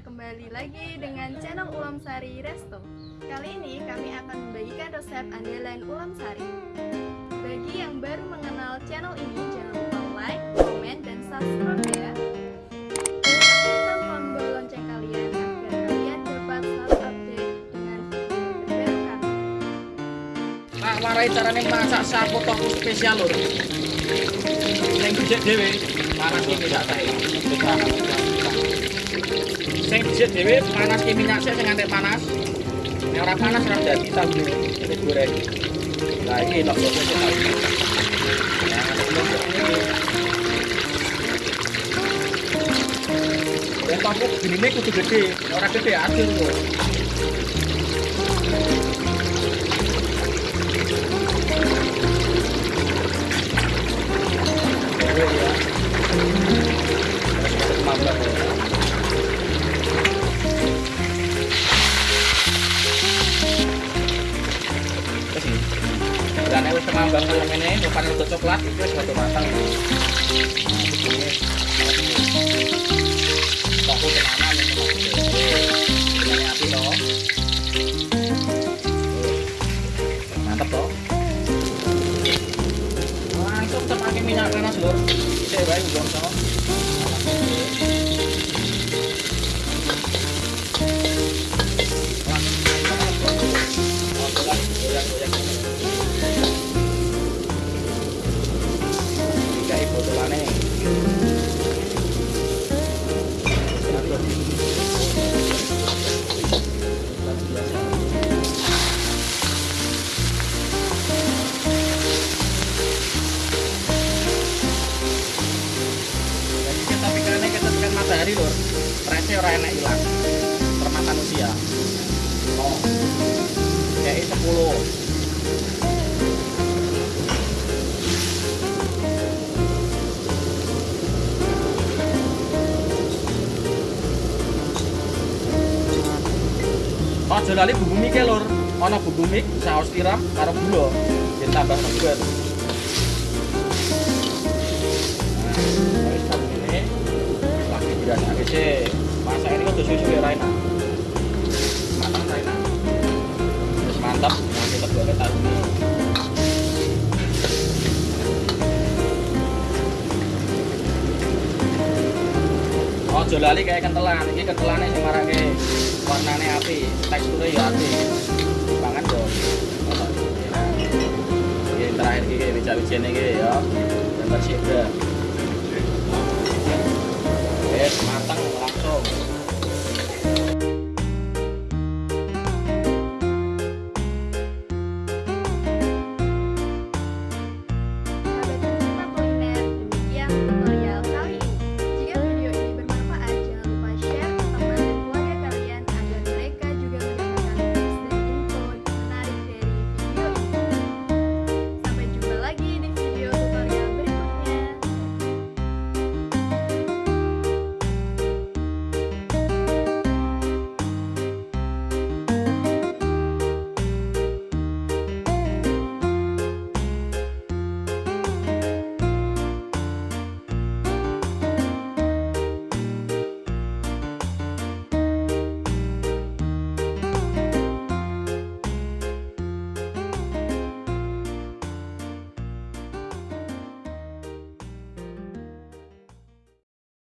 kembali lagi dengan channel Ulam Sari Resto. Kali ini kami akan membagikan resep andalan Ulam Sari. Bagi yang baru mengenal channel ini, jangan lupa like, komen, dan subscribe ya. Aktifkan tombol kalian agar kalian dengan carane masak sapu toku spesial lur. Sing becik dhewe panas iki gak tae. sing dijet dhewe panas ke minyak sik sing antek panas nek ora panas ora dadi tahu iki goreng nah iki nek kok kok tahu Ya, gini nih kudu gede, orang gede asin kok. Berane wis kemambang kaya ngene, rupane udah coklat itu wis rada matang. Tenanan ini. Ini minyak panas lur bisa ya baik Stresnya orang enak hilang. Termakan usia. Oh. Kayak 10 Oh lali bumbu mie lur Ono bumbu mie, saus tiram, karo gula. Ditambah segar sih. Masak ini kok susu ya Raina. Matang Raina. Terus mantap, nanti kita buat tahu ini. Oh, jolali kayak kentelan. Ini kentelannya sing marake warnane api, teksturnya ya api. Pangan dong. Ini terakhir wija-wijane iki ya. Gambar sibra.